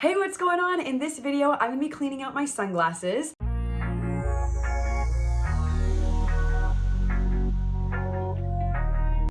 Hey, what's going on? In this video, I'm gonna be cleaning out my sunglasses.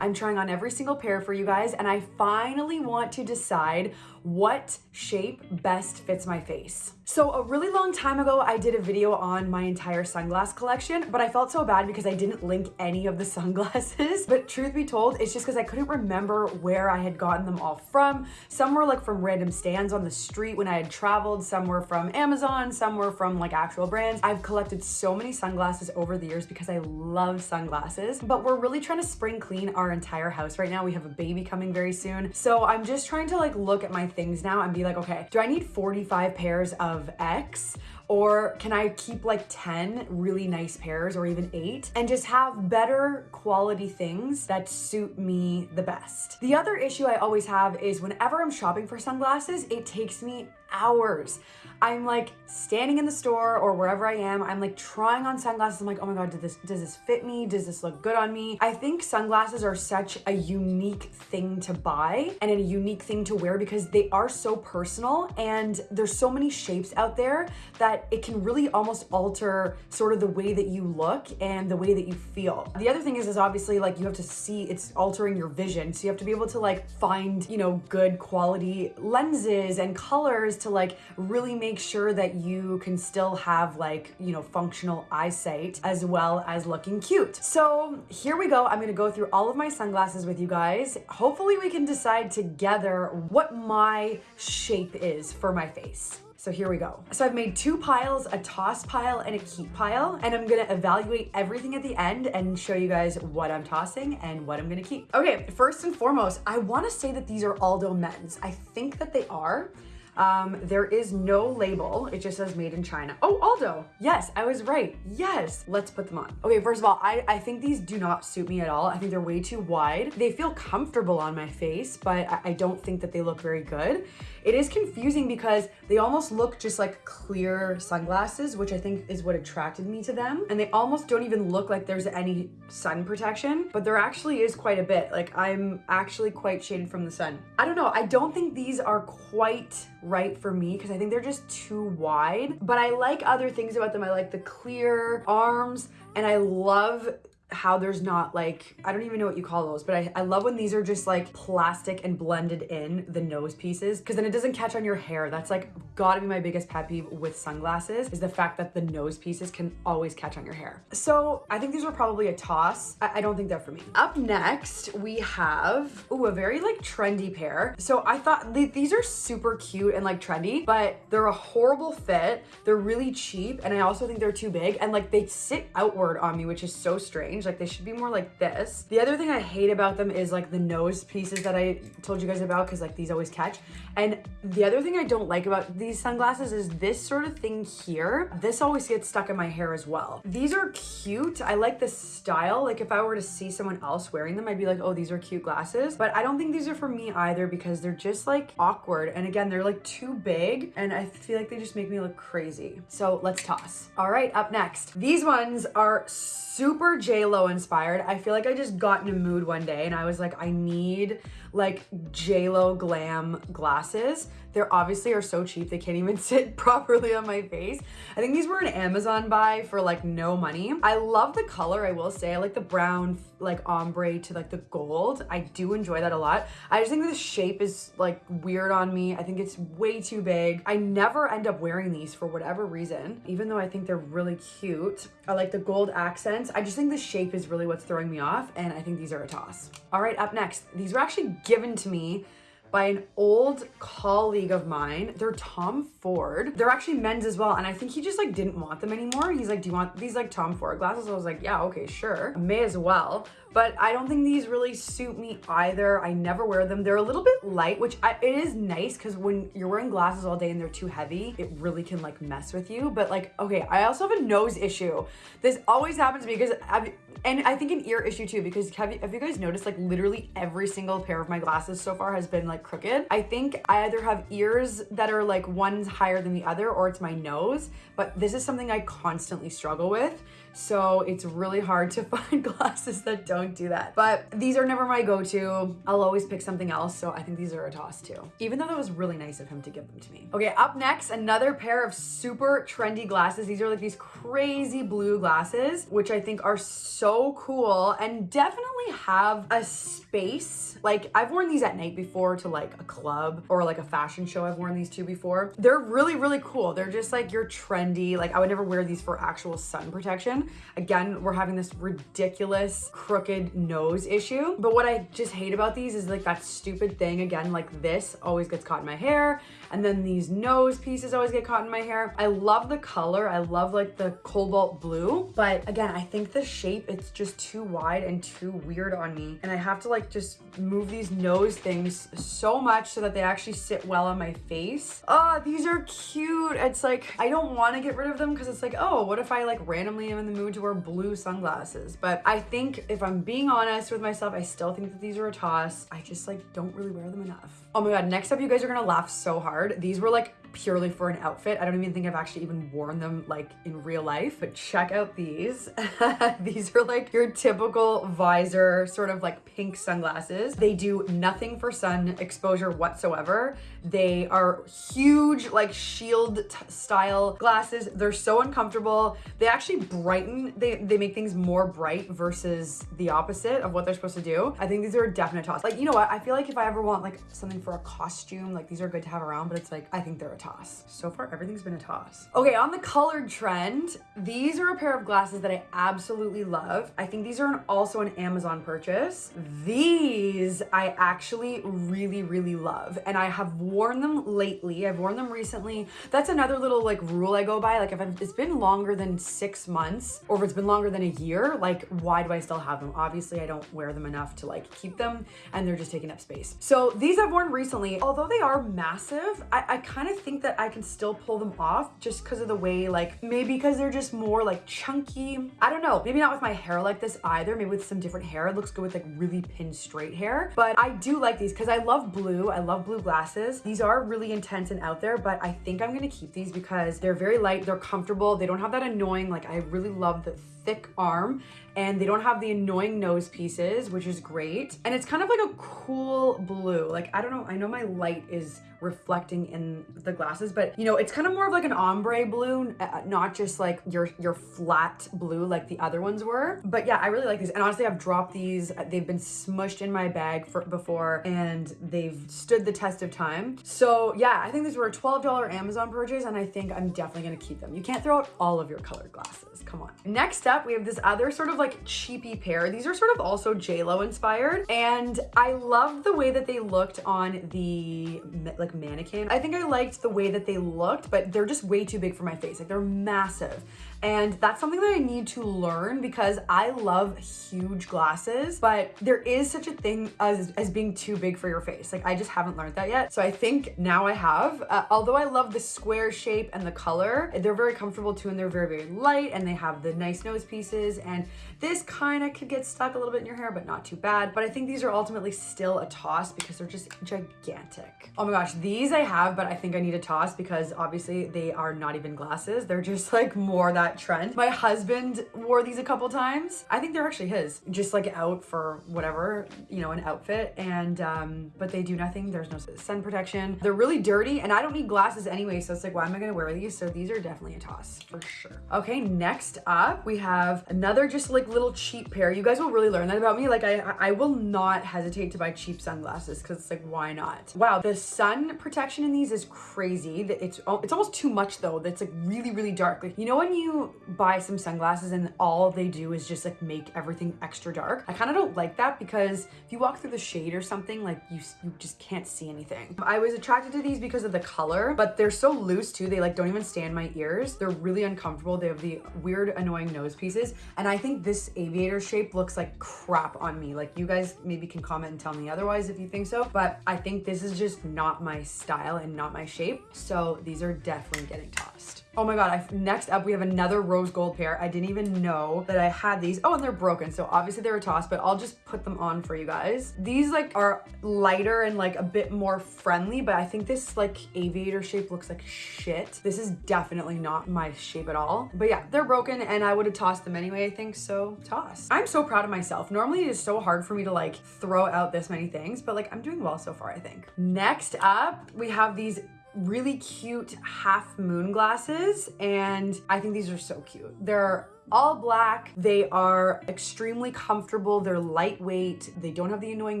I'm trying on every single pair for you guys and I finally want to decide what shape best fits my face. So a really long time ago, I did a video on my entire sunglass collection, but I felt so bad because I didn't link any of the sunglasses. But truth be told, it's just because I couldn't remember where I had gotten them all from. Some were like from random stands on the street when I had traveled, some were from Amazon, some were from like actual brands. I've collected so many sunglasses over the years because I love sunglasses, but we're really trying to spring clean our entire house right now. We have a baby coming very soon. So I'm just trying to like look at my things now and be like, okay, do I need 45 pairs of X or can I keep like 10 really nice pairs or even eight and just have better quality things that suit me the best? The other issue I always have is whenever I'm shopping for sunglasses, it takes me hours. I'm like standing in the store or wherever I am, I'm like trying on sunglasses. I'm like, oh my God, did this, does this fit me? Does this look good on me? I think sunglasses are such a unique thing to buy and a unique thing to wear because they are so personal and there's so many shapes out there that it can really almost alter sort of the way that you look and the way that you feel. The other thing is, is obviously like you have to see it's altering your vision. So you have to be able to like find, you know, good quality lenses and colors to like really make sure that you can still have like, you know, functional eyesight as well as looking cute. So here we go. I'm to go through all of my sunglasses with you guys. Hopefully we can decide together what my shape is for my face. So here we go. So I've made two piles, a toss pile and a keep pile, and I'm gonna evaluate everything at the end and show you guys what I'm tossing and what I'm gonna keep. Okay, first and foremost, I wanna say that these are Aldo men's. I think that they are. Um, there is no label. It just says made in China. Oh, Aldo. Yes, I was right. Yes. Let's put them on. Okay, first of all, I, I think these do not suit me at all. I think they're way too wide. They feel comfortable on my face, but I, I don't think that they look very good. It is confusing because they almost look just like clear sunglasses, which I think is what attracted me to them. And they almost don't even look like there's any sun protection, but there actually is quite a bit. Like I'm actually quite shaded from the sun. I don't know. I don't think these are quite right for me because I think they're just too wide. But I like other things about them. I like the clear arms and I love how there's not like, I don't even know what you call those, but I, I love when these are just like plastic and blended in the nose pieces because then it doesn't catch on your hair. That's like gotta be my biggest pet peeve with sunglasses is the fact that the nose pieces can always catch on your hair. So I think these are probably a toss. I, I don't think they're for me. Up next, we have, ooh, a very like trendy pair. So I thought th these are super cute and like trendy, but they're a horrible fit. They're really cheap. And I also think they're too big and like they sit outward on me, which is so strange Like they should be more like this. The other thing I hate about them is like the nose pieces that I told you guys about because like these always catch. And the other thing I don't like about these sunglasses is this sort of thing here. This always gets stuck in my hair as well. These are cute. I like the style. Like if I were to see someone else wearing them, I'd be like, oh, these are cute glasses. But I don't think these are for me either because they're just like awkward. And again, they're like too big and I feel like they just make me look crazy. So let's toss. All right, up next. These ones are super J-Lo inspired. I feel like I just got in a mood one day and I was like, I need like J-Lo glam glasses. They're obviously are so cheap. They can't even sit properly on my face. I think these were an Amazon buy for like no money. I love the color, I will say. I like the brown like ombre to like the gold. I do enjoy that a lot. I just think the shape is like weird on me. I think it's way too big. I never end up wearing these for whatever reason, even though I think they're really cute. I like the gold accents. I just think the shape is really what's throwing me off and I think these are a toss. All right, up next. These were actually given to me by an old colleague of mine. They're Tom Ford. They're actually men's as well. And I think he just like didn't want them anymore. He's like, do you want these like Tom Ford glasses? I was like, yeah, okay, sure. May as well but I don't think these really suit me either. I never wear them. They're a little bit light, which I, it is nice because when you're wearing glasses all day and they're too heavy, it really can like mess with you. But like, okay, I also have a nose issue. This always happens to me because, I've, and I think an ear issue too, because have you, have you guys noticed like literally every single pair of my glasses so far has been like like crooked. I think I either have ears that are like one's higher than the other or it's my nose, but this is something I constantly struggle with. So it's really hard to find glasses that don't do that. But these are never my go-to. I'll always pick something else. So I think these are a toss too. Even though that was really nice of him to give them to me. Okay, up next, another pair of super trendy glasses. These are like these crazy blue glasses, which I think are so cool and definitely have a space. Like I've worn these at night before to like a club or like a fashion show. I've worn these two before. They're really, really cool. They're just like your trendy, like I would never wear these for actual sun protection Again, we're having this ridiculous crooked nose issue. But what I just hate about these is like that stupid thing again, like this always gets caught in my hair. And then these nose pieces always get caught in my hair. I love the color. I love like the cobalt blue. But again, I think the shape, it's just too wide and too weird on me. And I have to like just move these nose things so much so that they actually sit well on my face. Oh, these are cute. It's like, I don't want to get rid of them because it's like, oh, what if I like randomly am in the mood to wear blue sunglasses? But I think if I'm being honest with myself, I still think that these are a toss. I just like don't really wear them enough. Oh my God, next up, you guys are gonna laugh so hard. These were like purely for an outfit. I don't even think I've actually even worn them like in real life, but check out these. these are like your typical visor, sort of like pink sunglasses. They do nothing for sun exposure whatsoever. They are huge, like shield style glasses. They're so uncomfortable. They actually brighten, they, they make things more bright versus the opposite of what they're supposed to do. I think these are a definite toss. Like, you know what? I feel like if I ever want like something for a costume, like these are good to have around, but it's like, I think they're a toss. So far, everything's been a toss. Okay, on the colored trend, these are a pair of glasses that I absolutely love. I think these are an, also an Amazon purchase. These I actually really, really love. And I have worn them lately. I've worn them recently. That's another little like rule I go by. Like if I've, it's been longer than six months or if it's been longer than a year, like why do I still have them? Obviously I don't wear them enough to like keep them and they're just taking up space. So these I've worn recently, although they are massive, I, I kind of think think that I can still pull them off just because of the way, like maybe because they're just more like chunky. I don't know, maybe not with my hair like this either. Maybe with some different hair. It looks good with like really pin straight hair. But I do like these because I love blue. I love blue glasses. These are really intense and out there, but I think I'm gonna keep these because they're very light, they're comfortable. They don't have that annoying, like I really love the thick arm and they don't have the annoying nose pieces, which is great. And it's kind of like a cool blue. Like, I don't know, I know my light is reflecting in the glasses, but you know, it's kind of more of like an ombre blue, uh, not just like your, your flat blue like the other ones were. But yeah, I really like these. And honestly, I've dropped these. They've been smushed in my bag for before and they've stood the test of time. So yeah, I think these were a $12 Amazon purchase and I think I'm definitely gonna keep them. You can't throw out all of your colored glasses, come on. Next up, we have this other sort of like cheapy pair. These are sort of also JLo inspired and I love the way that they looked on the like like mannequin. I think I liked the way that they looked, but they're just way too big for my face. Like they're massive. And that's something that I need to learn because I love huge glasses, but there is such a thing as, as being too big for your face. Like I just haven't learned that yet. So I think now I have, uh, although I love the square shape and the color, they're very comfortable too and they're very, very light and they have the nice nose pieces and this kind of could get stuck a little bit in your hair, but not too bad. But I think these are ultimately still a toss because they're just gigantic. Oh my gosh, these I have, but I think I need a toss because obviously they are not even glasses. They're just like more that that trend. My husband wore these a couple times. I think they're actually his, just like out for whatever, you know, an outfit. And, um, but they do nothing. There's no sun protection. They're really dirty and I don't need glasses anyway. So it's like, why am I going to wear these? So these are definitely a toss for sure. Okay. Next up, we have another just like little cheap pair. You guys will really learn that about me. Like I, I will not hesitate to buy cheap sunglasses because it's like, why not? Wow. The sun protection in these is crazy. That it's, it's almost too much though. That's like really, really dark. Like, you know, when you buy some sunglasses and all they do is just like make everything extra dark. I kind of don't like that because if you walk through the shade or something, like you, you just can't see anything. I was attracted to these because of the color, but they're so loose too. They like don't even stand my ears. They're really uncomfortable. They have the weird annoying nose pieces. And I think this this aviator shape looks like crap on me. Like you guys maybe can comment and tell me otherwise if you think so, but I think this is just not my style and not my shape. So these are definitely getting tossed. Oh my God, I, next up we have another rose gold pair. I didn't even know that I had these. Oh, and they're broken. So obviously they're a toss, but I'll just put them on for you guys. These like are lighter and like a bit more friendly, but I think this like aviator shape looks like shit. This is definitely not my shape at all. But yeah, they're broken and I would have tossed them anyway, I think, so toss. I'm so proud of myself. Normally it is so hard for me to like throw out this many things, but like I'm doing well so far, I think. Next up, we have these really cute half moon glasses and I think these are so cute. They're all black. They are extremely comfortable. They're lightweight. They don't have the annoying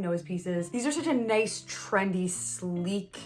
nose pieces. These are such a nice, trendy, sleek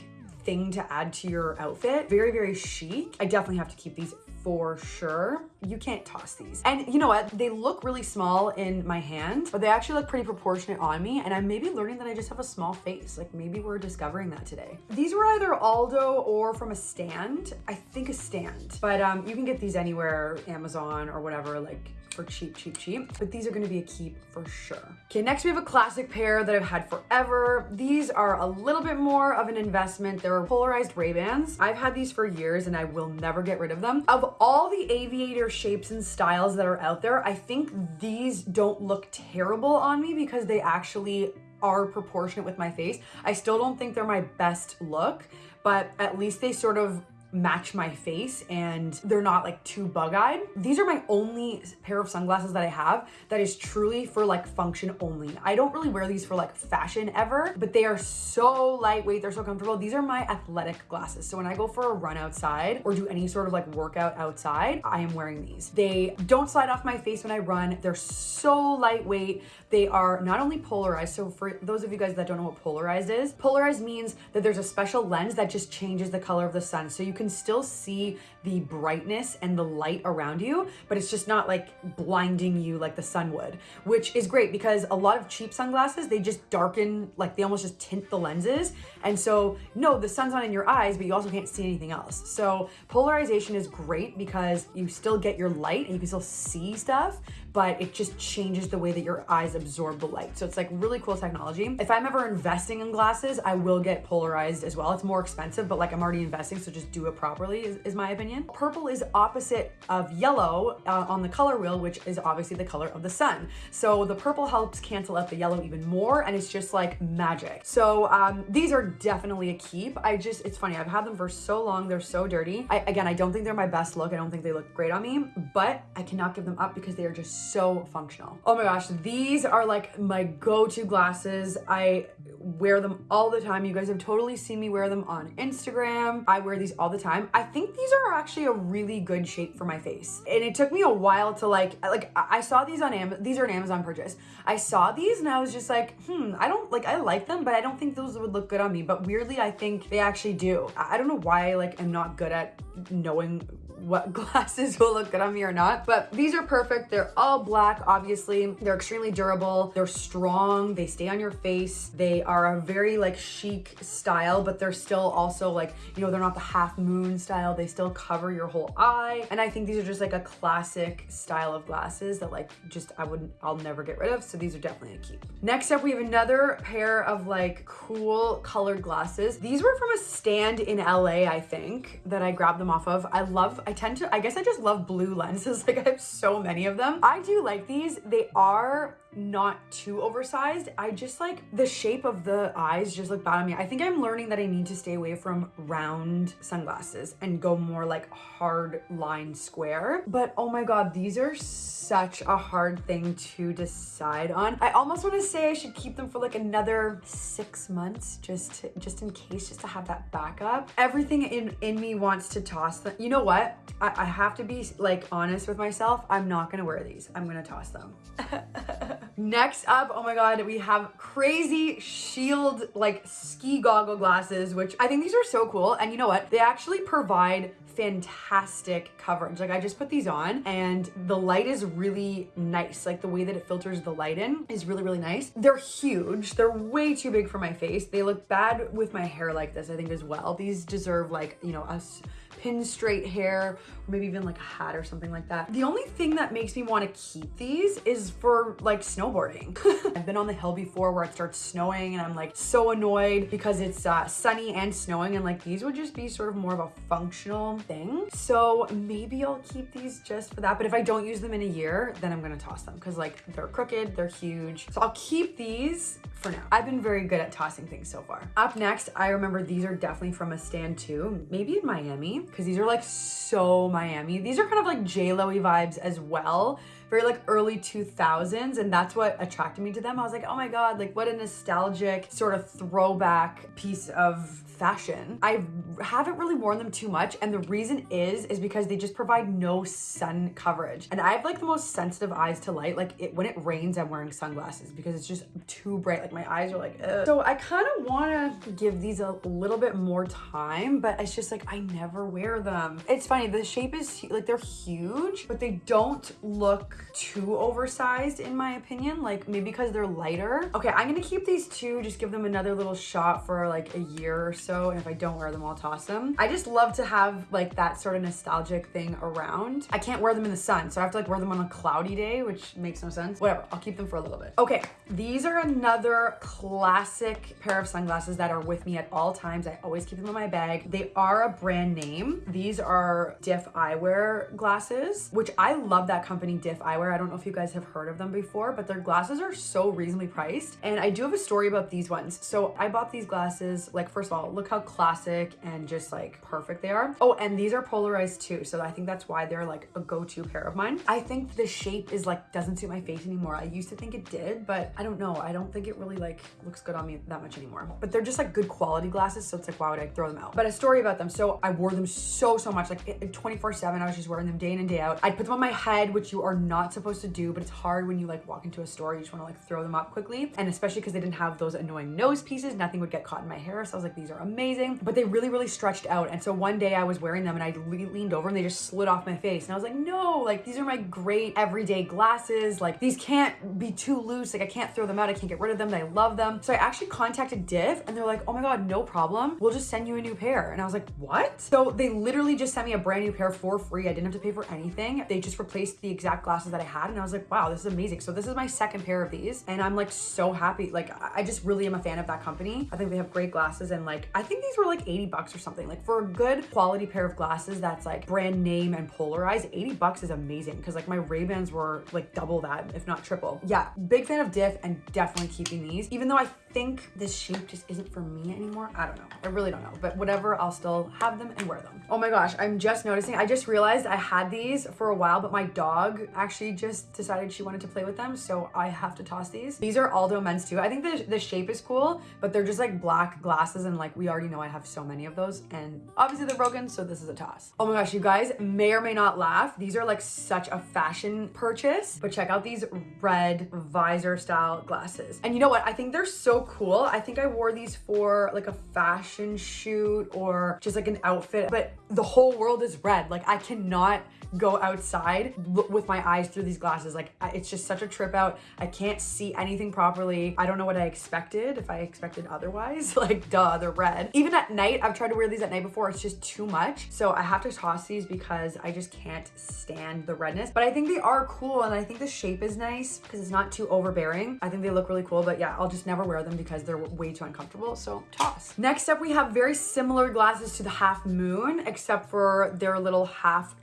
thing to add to your outfit. Very, very chic. I definitely have to keep these for sure. You can't toss these. And you know what? They look really small in my hand, but they actually look pretty proportionate on me. And I'm maybe learning that I just have a small face. Like maybe we're discovering that today. These were either Aldo or from a stand. I think a stand, but um, you can get these anywhere, Amazon or whatever, like for cheap, cheap, cheap. But these are gonna be a keep for sure. Okay, next we have a classic pair that I've had forever. These are a little bit more of an investment. They're polarized Ray-Bans. I've had these for years and I will never get rid of them. Of all the aviator shapes and styles that are out there, I think these don't look terrible on me because they actually are proportionate with my face. I still don't think they're my best look, but at least they sort of match my face and they're not like too bug-eyed. These are my only pair of sunglasses that I have that is truly for like function only. I don't really wear these for like fashion ever, but they are so lightweight, they're so comfortable. These are my athletic glasses. So when I go for a run outside or do any sort of like workout outside, I am wearing these. They don't slide off my face when I run. They're so lightweight. They are not only polarized, so for those of you guys that don't know what polarized is, polarized means that there's a special lens that just changes the color of the sun. So you can still see the brightness and the light around you, but it's just not like blinding you like the sun would, which is great because a lot of cheap sunglasses, they just darken, like they almost just tint the lenses. And so no, the sun's not in your eyes, but you also can't see anything else. So polarization is great because you still get your light and you can still see stuff, but it just changes the way that your eyes absorb the light. So it's like really cool technology. If I'm ever investing in glasses, I will get polarized as well. It's more expensive, but like I'm already investing, so just do it properly is, is my opinion. Purple is opposite of yellow uh, on the color wheel, which is obviously the color of the sun. So the purple helps cancel out the yellow even more and it's just like magic. So um, these are definitely a keep. I just, it's funny, I've had them for so long, they're so dirty. I, again, I don't think they're my best look. I don't think they look great on me, but I cannot give them up because they are just so functional. Oh my gosh, these are like my go-to glasses. I wear them all the time. You guys have totally seen me wear them on Instagram. I wear these all the time. I think these are actually a really good shape for my face. And it took me a while to like, like I saw these on Amazon, these are an Amazon purchase. I saw these and I was just like, hmm, I don't like, I like them, but I don't think those would look good on me. But weirdly, I think they actually do. I don't know why like I'm not good at knowing what glasses will look good on me or not. But these are perfect. They're all black, obviously. They're extremely durable. They're strong. They stay on your face. They are a very like chic style, but they're still also like, you know, they're not the half moon style. They still cover your whole eye. And I think these are just like a classic style of glasses that like just I wouldn't, I'll never get rid of. So these are definitely a keep. Next up, we have another pair of like cool colored glasses. These were from a stand in LA, I think, that I grabbed them off of. I love, I tend to, I guess I just love blue lenses. Like I have so many of them. I do like these. They are not too oversized. I just like the shape of the eyes just look bad on me. I think I'm learning that I need to stay away from round sunglasses and go more like hard line square. But oh my God, these are such a hard thing to decide on. I almost want to say I should keep them for like another six months just to, just in case, just to have that backup. Everything in, in me wants to toss them. You know what? I, I have to be like honest with myself. I'm not gonna wear these. I'm gonna toss them. Next up, oh my God, we have crazy shield like ski goggle glasses, which I think these are so cool. And you know what? They actually provide fantastic coverage. Like I just put these on and the light is really nice. Like the way that it filters the light in is really, really nice. They're huge. They're way too big for my face. They look bad with my hair like this, I think as well. These deserve like, you know, us pin straight hair, or maybe even like a hat or something like that. The only thing that makes me want to keep these is for like snowboarding. I've been on the hill before where it starts snowing and I'm like so annoyed because it's uh, sunny and snowing and like these would just be sort of more of a functional thing. So maybe I'll keep these just for that. But if I don't use them in a year, then I'm gonna toss them because like they're crooked, they're huge. So I'll keep these for now. I've been very good at tossing things so far. Up next, I remember these are definitely from a stand too, maybe in Miami, because these are like so Miami. These are kind of like J-Lo-y vibes as well very like early 2000s and that's what attracted me to them. I was like, oh my God, like what a nostalgic sort of throwback piece of fashion. I haven't really worn them too much and the reason is, is because they just provide no sun coverage. And I have like the most sensitive eyes to light. Like it, when it rains, I'm wearing sunglasses because it's just too bright. Like my eyes are like, Ugh. so I kind of want to give these a little bit more time, but it's just like, I never wear them. It's funny. The shape is like, they're huge, but they don't look too oversized in my opinion, like maybe because they're lighter. Okay, I'm gonna keep these two, just give them another little shot for like a year or so. And if I don't wear them, I'll toss them. I just love to have like that sort of nostalgic thing around. I can't wear them in the sun, so I have to like wear them on a cloudy day, which makes no sense. Whatever, I'll keep them for a little bit. Okay, these are another classic pair of sunglasses that are with me at all times. I always keep them in my bag. They are a brand name. These are Diff Eyewear glasses, which I love that company, Diff Eyewear. I don't know if you guys have heard of them before, but their glasses are so reasonably priced. And I do have a story about these ones. So I bought these glasses, like first of all, look how classic and just like perfect they are. Oh, and these are polarized too. So I think that's why they're like a go-to pair of mine. I think the shape is like, doesn't suit my face anymore. I used to think it did, but I don't know. I don't think it really like looks good on me that much anymore. But they're just like good quality glasses. So it's like, why would I throw them out? But a story about them. So I wore them so, so much, like 24 seven. I was just wearing them day in and day out. I'd put them on my head, which you are not supposed to do, but it's hard when you like walk into a store, you just wanna like throw them up quickly. And especially because they didn't have those annoying nose pieces, nothing would get caught in my hair. So I was like, these are amazing, but they really, really stretched out. And so one day I was wearing them and I le leaned over and they just slid off my face. And I was like, no, like these are my great everyday glasses. Like these can't be too loose. Like I can't throw them out. I can't get rid of them. I love them. So I actually contacted Diff and they're like, oh my God, no problem. We'll just send you a new pair. And I was like, what? So they literally just sent me a brand new pair for free. I didn't have to pay for anything. They just replaced the exact glasses that I had. And I was like, wow, this is amazing. So this is my second pair of these and I'm like so happy. Like I just really am a fan of that company. I think they have great glasses and like, I think these were like 80 bucks or something. Like for a good quality pair of glasses that's like brand name and polarized, 80 bucks is amazing because like my Ray-Bans were like double that, if not triple. Yeah, big fan of Diff and definitely keeping these. Even though I think this shape just isn't for me anymore. I don't know. I really don't know. But whatever, I'll still have them and wear them. Oh my gosh, I'm just noticing. I just realized I had these for a while, but my dog actually just decided she wanted to play with them. So I have to toss these. These are Aldo men's too. I think the, the shape is cool, but they're just like black glasses. And like we already know I have so many of those. And obviously they're broken. So this is a toss. Oh my gosh, you guys may or may not laugh. These are like such a fashion purchase, but check out these red visor style glasses. And you know what? I think they're so cool. I think I wore these for like a fashion shoot or just like an outfit, but the whole world is red. Like I cannot go outside with my eyes through these glasses. Like it's just such a trip out. I can't see anything properly. I don't know what I expected if I expected otherwise. like duh, they're red. Even at night, I've tried to wear these at night before. It's just too much. So I have to toss these because I just can't stand the redness. But I think they are cool and I think the shape is nice because it's not too overbearing. I think they look really cool, but yeah, I'll just never wear them because they're way too uncomfortable. So toss. Next up, we have very similar glasses to the half moon, except for their little half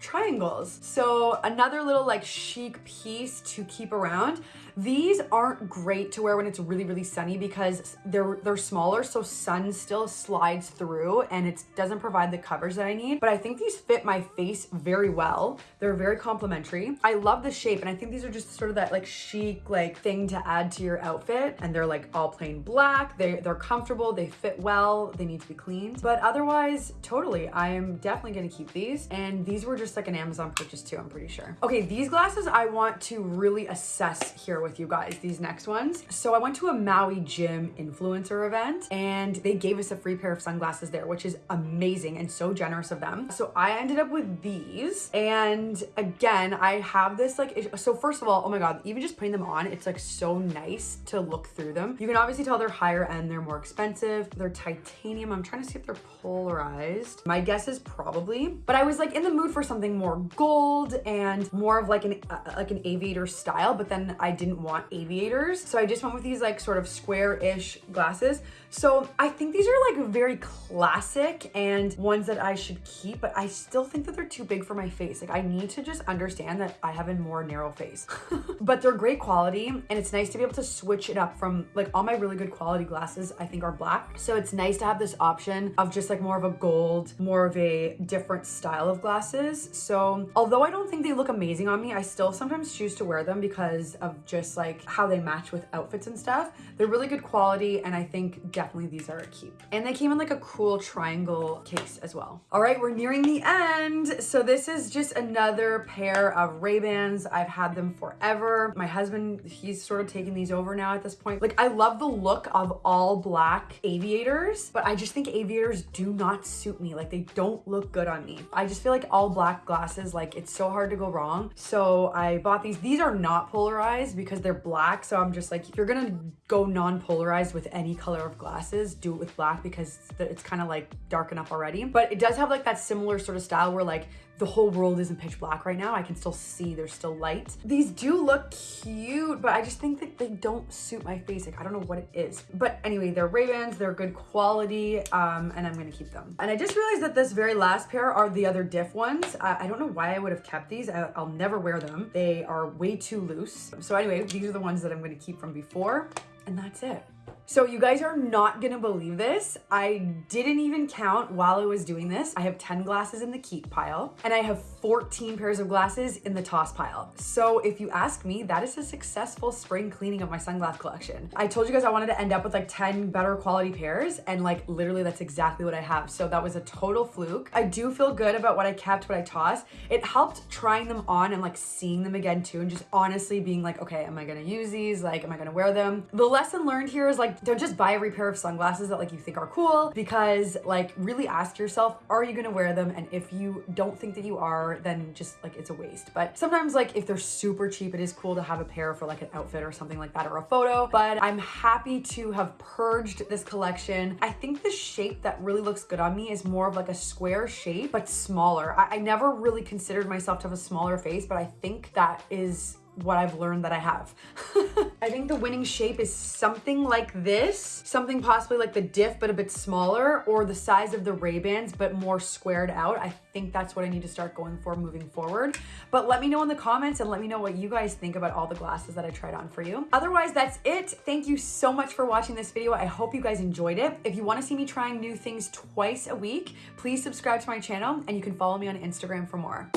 So another little like chic piece to keep around. These aren't great to wear when it's really, really sunny because they're they're smaller, so sun still slides through and it doesn't provide the coverage that I need. But I think these fit my face very well. They're very complimentary. I love the shape and I think these are just sort of that like chic like thing to add to your outfit. And they're like all plain black. They, they're comfortable, they fit well, they need to be cleaned. But otherwise, totally, I am definitely gonna keep these. And these were just like an Amazon purchase too, I'm pretty sure. Okay, these glasses I want to really assess here with you guys, these next ones. So I went to a Maui Jim influencer event and they gave us a free pair of sunglasses there, which is amazing and so generous of them. So I ended up with these. And again, I have this like, so first of all, oh my God, even just putting them on, it's like so nice to look through them. You can obviously tell they're higher end, they're more expensive. They're titanium. I'm trying to see if they're polarized. My guess is probably, but I was like in the mood for something more gold and more of like an uh, like an aviator style, but then I didn't want aviators. So I just went with these like sort of square-ish glasses. So I think these are like very classic and ones that I should keep, but I still think that they're too big for my face. Like I need to just understand that I have a more narrow face, but they're great quality and it's nice to be able to switch it up from like all my really good quality glasses, I think are black. So it's nice to have this option of just like more of a gold, more of a different style of glasses. So although I don't think they look amazing on me, I still sometimes choose to wear them because of just like how they match with outfits and stuff. They're really good quality and I think definitely these are a keep. And they came in like a cool triangle case as well. All right, we're nearing the end. So this is just another pair of Ray-Bans. I've had them forever. My husband, he's sort of taking these over now at this point. Like I love the look of all black aviators, but I just think aviators do not suit me. Like they don't look good on me. I just feel like all black glasses, like it's so hard to go wrong. So I bought these. These are not polarized because they're black. So I'm just like, if you're gonna go non-polarized with any color of glasses, do it with black because it's kind of like dark enough already. But it does have like that similar sort of style where like the whole world isn't pitch black right now. I can still see there's still light. These do look cute, but I just think that they don't suit my face. Like, I don't know what it is. But anyway, they're Ray-Bans, they're good quality, um, and I'm gonna keep them. And I just realized that this very last pair are the other diff ones. I, I don't know why I would have kept these. I, I'll never wear them. They are way too loose. So anyway, these are the ones that I'm gonna keep from before, and that's it. So you guys are not gonna believe this. I didn't even count while I was doing this. I have 10 glasses in the keep pile and I have 14 pairs of glasses in the toss pile. So if you ask me, that is a successful spring cleaning of my sunglass collection. I told you guys I wanted to end up with like 10 better quality pairs and like literally that's exactly what I have. So that was a total fluke. I do feel good about what I kept, what I tossed. It helped trying them on and like seeing them again too and just honestly being like, okay, am I gonna use these? Like, am I gonna wear them? The lesson learned here like, don't just buy every pair of sunglasses that like you think are cool because like really ask yourself, are you gonna wear them? And if you don't think that you are, then just like it's a waste. But sometimes like if they're super cheap, it is cool to have a pair for like an outfit or something like that or a photo. But I'm happy to have purged this collection. I think the shape that really looks good on me is more of like a square shape, but smaller. I, I never really considered myself to have a smaller face, but I think that is what I've learned that I have. I think the winning shape is something like this, something possibly like the diff, but a bit smaller, or the size of the Ray-Bans, but more squared out. I think that's what I need to start going for moving forward. But let me know in the comments and let me know what you guys think about all the glasses that I tried on for you. Otherwise, that's it. Thank you so much for watching this video. I hope you guys enjoyed it. If you wanna see me trying new things twice a week, please subscribe to my channel and you can follow me on Instagram for more.